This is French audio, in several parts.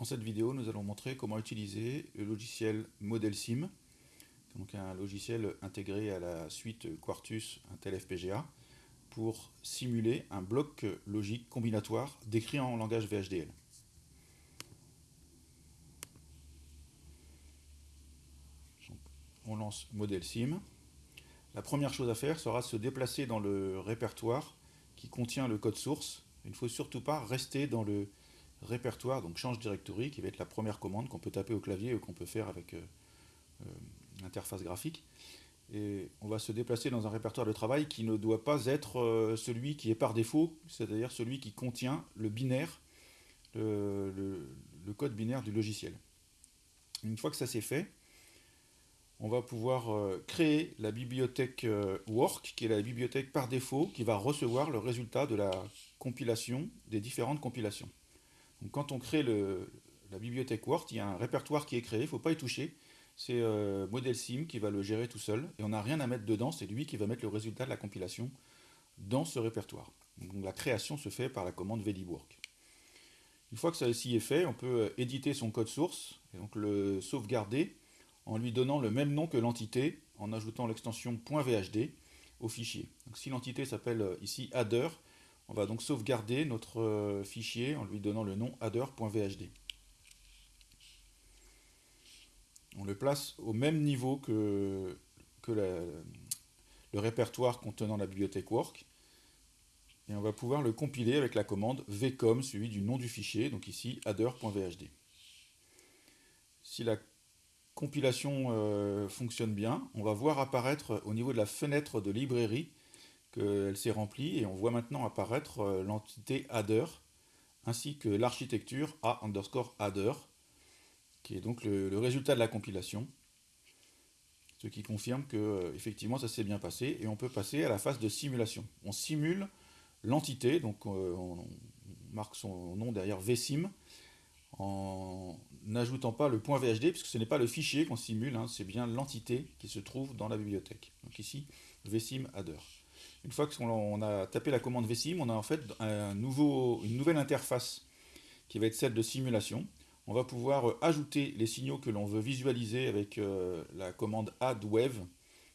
Dans cette vidéo, nous allons montrer comment utiliser le logiciel ModelSim, donc un logiciel intégré à la suite Quartus Intel FPGA, pour simuler un bloc logique combinatoire décrit en langage VHDL. on lance ModelSim. La première chose à faire sera de se déplacer dans le répertoire qui contient le code source. Il ne faut surtout pas rester dans le répertoire, donc change directory, qui va être la première commande qu'on peut taper au clavier ou qu'on peut faire avec euh, euh, l'interface graphique. Et on va se déplacer dans un répertoire de travail qui ne doit pas être euh, celui qui est par défaut, c'est-à-dire celui qui contient le binaire, le, le, code binaire du logiciel. Une fois que ça c'est fait, on va pouvoir créer la bibliothèque work, qui est la bibliothèque par défaut, qui va recevoir le résultat de la compilation des différentes compilations quand on crée la bibliothèque Word, il y a un répertoire qui est créé, il ne faut pas y toucher. C'est euh, ModelSim qui va le gérer tout seul, et on n'a rien à mettre dedans, c'est lui qui va mettre le résultat de la compilation dans ce répertoire. La création se fait par la commande vlibwork. Une fois que ceci est fait, on peut euh, éditer son code source, et donc le sauvegarder en lui donnant le même nom que l'entité, en ajoutant l'extension .vhd au fichier. Si l'entité s'appelle euh, ici adder, on va donc sauvegarder notre euh, fichier en lui donnant le nom adder.vhd. On le place au même niveau que, le répertoire contenant la bibliothèque work. Et on va pouvoir le compiler avec la commande vcom suivi du nom du fichier, donc ici adder.vhd. Si la compilation euh, fonctionne bien, on va voir apparaître au niveau de la fenêtre de librairie qu'elle s'est remplie et on voit maintenant apparaître euh, l'entité adder ainsi que l'architecture A underscore adder qui est donc le, résultat de la compilation ce qui confirme que euh, effectivement ça s'est bien passé et on peut passer à la phase de simulation. On simule l'entité, donc euh, on, marque son nom derrière vsim en n'ajoutant pas le point VHD puisque ce n'est pas le fichier qu'on simule, hein, c'est bien l'entité qui se trouve dans la bibliothèque. Donc ici vsim adder. Une fois qu'on a tapé la commande vsim, on a en fait une nouvelle interface qui va être celle de simulation. On va pouvoir euh, ajouter les signaux que l'on veut visualiser avec euh, la commande addWave,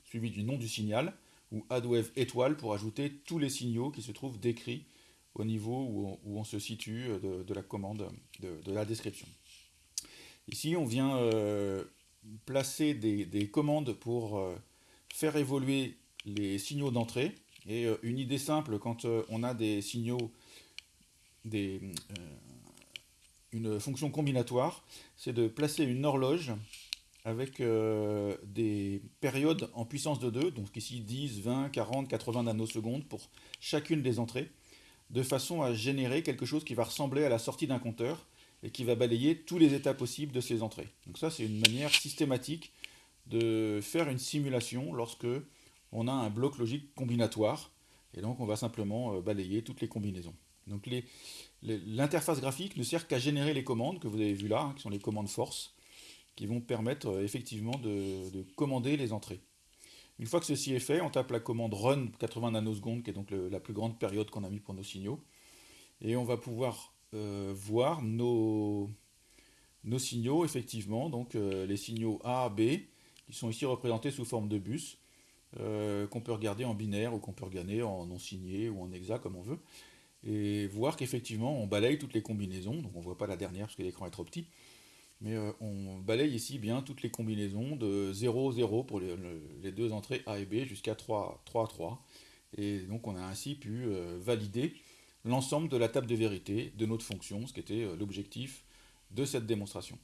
suivi du nom du signal, ou addWave étoile pour ajouter tous les signaux qui se trouvent décrits au niveau où on, se situe euh, de, la commande, de, la description. Ici, on vient placer des, commandes pour faire évoluer les signaux d'entrée. Et euh, une idée simple, quand euh, on a des signaux, euh, une fonction combinatoire, c'est de placer une horloge avec des périodes en puissance de 2, donc ici 10, 20, 40, 80 nanosecondes pour chacune des entrées, de façon à générer quelque chose qui va ressembler à la sortie d'un compteur et qui va balayer tous les états possibles de ces entrées. Donc ça, c'est une manière systématique de faire une simulation lorsque on a un bloc logique combinatoire, et donc on va simplement euh, balayer toutes les combinaisons. Donc l'interface graphique ne sert qu'à générer les commandes que vous avez vues là, hein, qui sont les commandes force, qui vont permettre euh, effectivement de, commander les entrées. Une fois que ceci est fait, on tape la commande run 80 nanosecondes, qui est donc la plus grande période qu'on a mis pour nos signaux, et on va pouvoir euh, voir nos, nos, signaux, effectivement, donc les signaux A, B, qui sont ici représentés sous forme de bus, euh, qu'on peut regarder en binaire ou qu'on peut regarder en non signé ou en hexa comme on veut, et voir qu'effectivement on balaye toutes les combinaisons, donc on ne voit pas la dernière parce que l'écran est trop petit, mais euh, on balaye ici bien toutes les combinaisons de 0, 0 pour les, deux entrées A et B jusqu'à 3, 3, 3, et donc on a ainsi pu euh, valider l'ensemble de la table de vérité de notre fonction, ce qui était l'objectif de cette démonstration.